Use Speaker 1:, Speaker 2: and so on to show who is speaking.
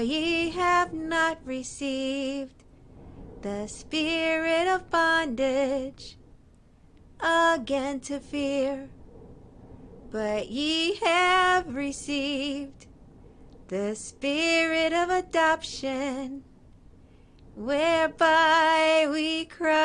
Speaker 1: Ye have not received the spirit of bondage again to fear, but ye have received the spirit of adoption, whereby we cry,